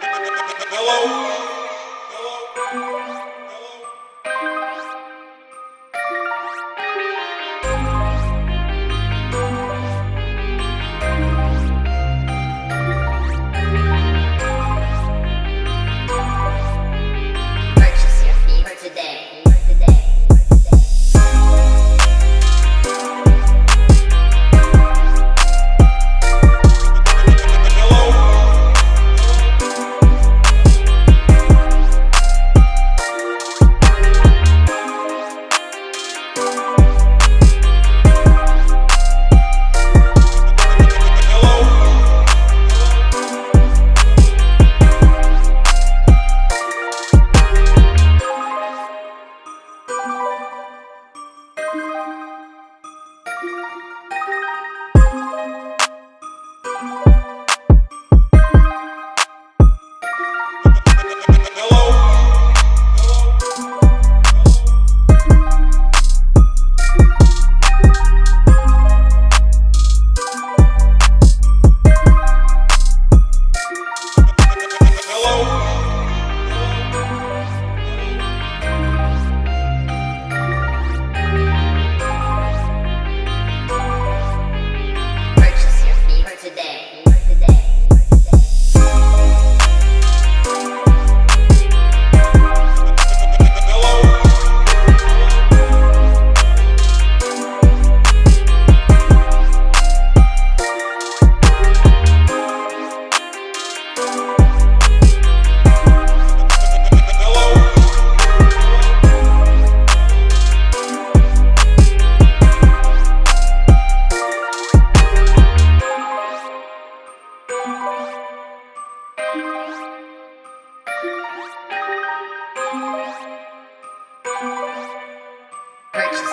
Hello. Hello.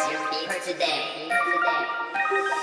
beats, your beat for today.